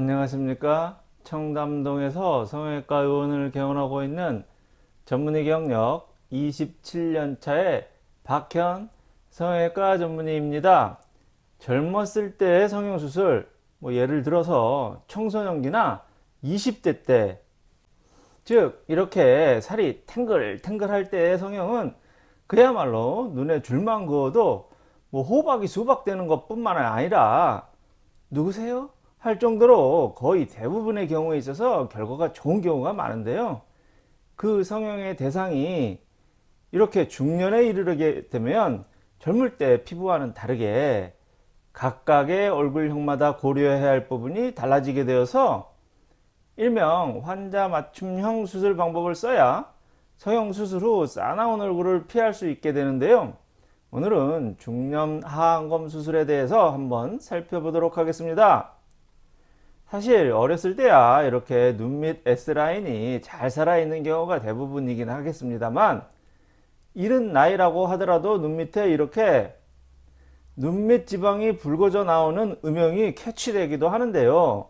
안녕하십니까 청담동에서 성형외과 의원을 개원하고 있는 전문의 경력 27년차의 박현 성형외과 전문의입니다 젊었을 때의 성형수술 뭐 예를 들어서 청소년기나 20대 때 즉 이렇게 살이 탱글탱글 할 때의 성형은 그야말로 눈에 줄만 그어도 뭐 호박이 수박 되는 것 뿐만 아니라 누구세요? 할 정도로 거의 대부분의 경우에 있어서 결과가 좋은 경우가 많은데요. 그 성형의 대상이 이렇게 중년에 이르게 되면 젊을 때 피부와는 다르게 각각의 얼굴형마다 고려해야 할 부분이 달라지게 되어서 일명 환자 맞춤형 수술 방법을 써야 성형 수술 후 싸나운 얼굴을 피할 수 있게 되는데요. 오늘은 중년 하안검 수술에 대해서 한번 살펴보도록 하겠습니다. 사실 어렸을 때야 이렇게 눈 밑 S라인이 잘 살아있는 경우가 대부분이긴 하겠습니다만 이른 나이라고 하더라도 눈 밑에 이렇게 눈 밑 지방이 붉어져 나오는 음영이 캐치되기도 하는데요.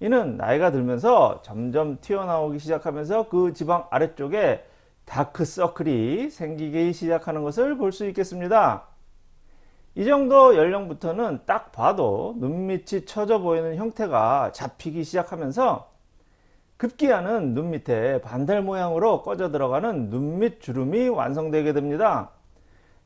이는 나이가 들면서 점점 튀어나오기 시작하면서 그 지방 아래쪽에 다크서클이 생기기 시작하는 것을 볼 수 있겠습니다. 이 정도 연령부터는 딱 봐도 눈밑이 처져 보이는 형태가 잡히기 시작하면서 급기야는 눈 밑에 반달 모양으로 꺼져 들어가는 눈밑 주름이 완성되게 됩니다.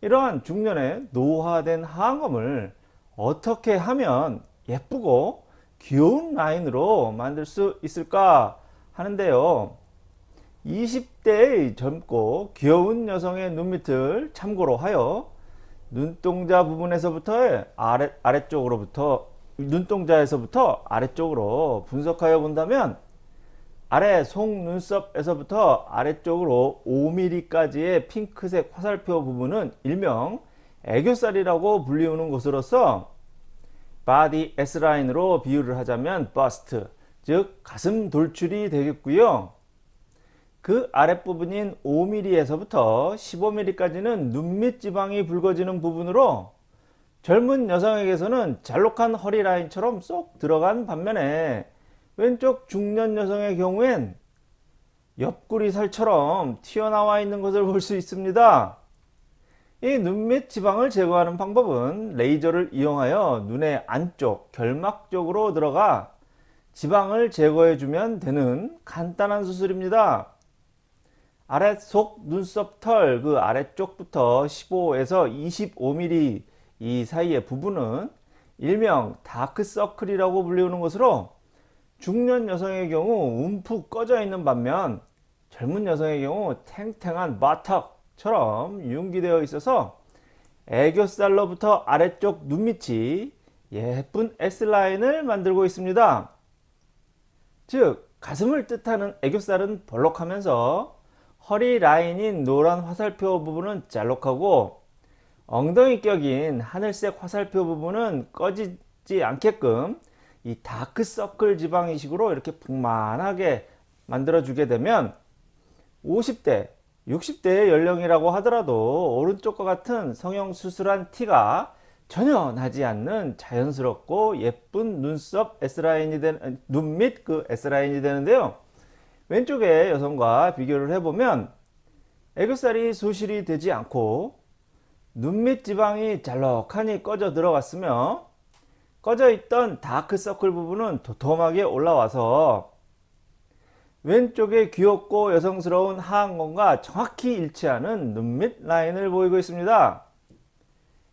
이러한 중년의 노화된 하안검을 어떻게 하면 예쁘고 귀여운 라인으로 만들 수 있을까 하는데요. 20대의 젊고 귀여운 여성의 눈밑을 참고로 하여 눈동자 부분에서부터 아래, 아래쪽으로부터 눈동자에서부터 아래쪽으로 분석하여 본다면 아래 속눈썹에서부터 아래쪽으로 5mm까지의 핑크색 화살표 부분은 일명 애교살이라고 불리우는 것으로서 바디 S라인으로 비유를 하자면 버스트 즉 가슴 돌출이 되겠고요 그 아랫부분인 5mm에서부터 15mm까지는 눈밑 지방이 불거지는 부분으로 젊은 여성에게서는 잘록한 허리 라인처럼 쏙 들어간 반면에 왼쪽 중년 여성의 경우엔 옆구리 살처럼 튀어나와 있는 것을 볼 수 있습니다. 이 눈밑 지방을 제거하는 방법은 레이저를 이용하여 눈의 안쪽 결막 쪽으로 들어가 지방을 제거해 주면 되는 간단한 수술입니다. 아래속 눈썹 털 그 아래쪽부터 15에서 25mm 이 사이의 부분은 일명 다크서클이라고 불리우는 것으로 중년 여성의 경우 움푹 꺼져 있는 반면 젊은 여성의 경우 탱탱한 바턱처럼 융기되어 있어서 애교살로부터 아래쪽 눈밑이 예쁜 S라인을 만들고 있습니다. 즉 가슴을 뜻하는 애교살은 벌록하면서 허리 라인인 노란 화살표 부분은 잘록하고 엉덩이 격인 하늘색 화살표 부분은 꺼지지 않게끔 이 다크서클 지방 이식으로 이렇게 풍만하게 만들어 주게 되면 50대 60대의 연령이라고 하더라도 오른쪽과 같은 성형수술한 티가 전혀 나지 않는 자연스럽고 예쁜 눈썹 S라인이 되는 눈 밑 그 S라인이 되는데요 왼쪽의 여성과 비교를 해보면 애교살이 소실이 되지 않고 눈밑 지방이 잘록하니 꺼져 들어갔으며 꺼져 있던 다크서클 부분은 도톰하게 올라와서 왼쪽에 귀엽고 여성스러운 하안검과 정확히 일치하는 눈밑 라인을 보이고 있습니다.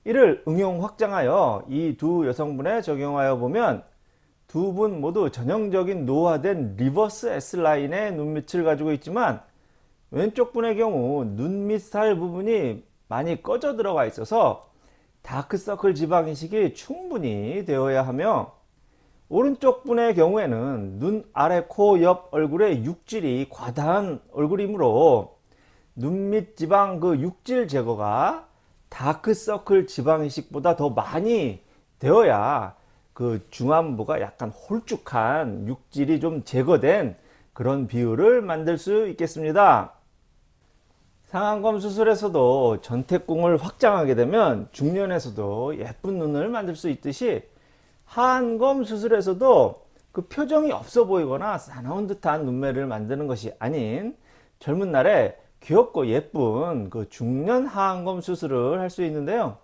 이를 응용 확장하여 이 두 여성분에 적용하여 보면 두 분 모두 전형적인 노화된 reverse S라인의 눈밑을 가지고 있지만 왼쪽 분의 경우 눈밑 살 부분이 많이 꺼져 들어가 있어서 다크서클 지방 이식이 충분히 되어야 하며 오른쪽 분의 경우에는 눈 아래 코 옆 얼굴의 육질이 과다한 얼굴이므로 눈밑 지방 그 육질 제거가 다크서클 지방 이식보다 더 많이 되어야 그 중안부가 약간 홀쭉한 육질이 좀 제거된 그런 비율을 만들 수 있겠습니다. 상안검 수술에서도 전태궁을 확장하게 되면 중년에서도 예쁜 눈을 만들 수 있듯이 하안검 수술에서도 그 표정이 없어 보이거나 사나운 듯한 눈매를 만드는 것이 아닌 젊은 날에 귀엽고 예쁜 그 중년 하안검 수술을 할 수 있는데요.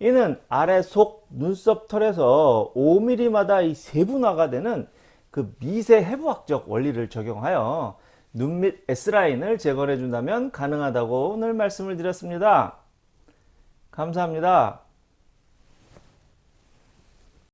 이는 아래 속 눈썹 털에서 5mm마다 이 세분화가 되는 그 미세 해부학적 원리를 적용하여 눈 밑 S라인을 재건해 준다면 가능하다고 오늘 말씀을 드렸습니다. 감사합니다.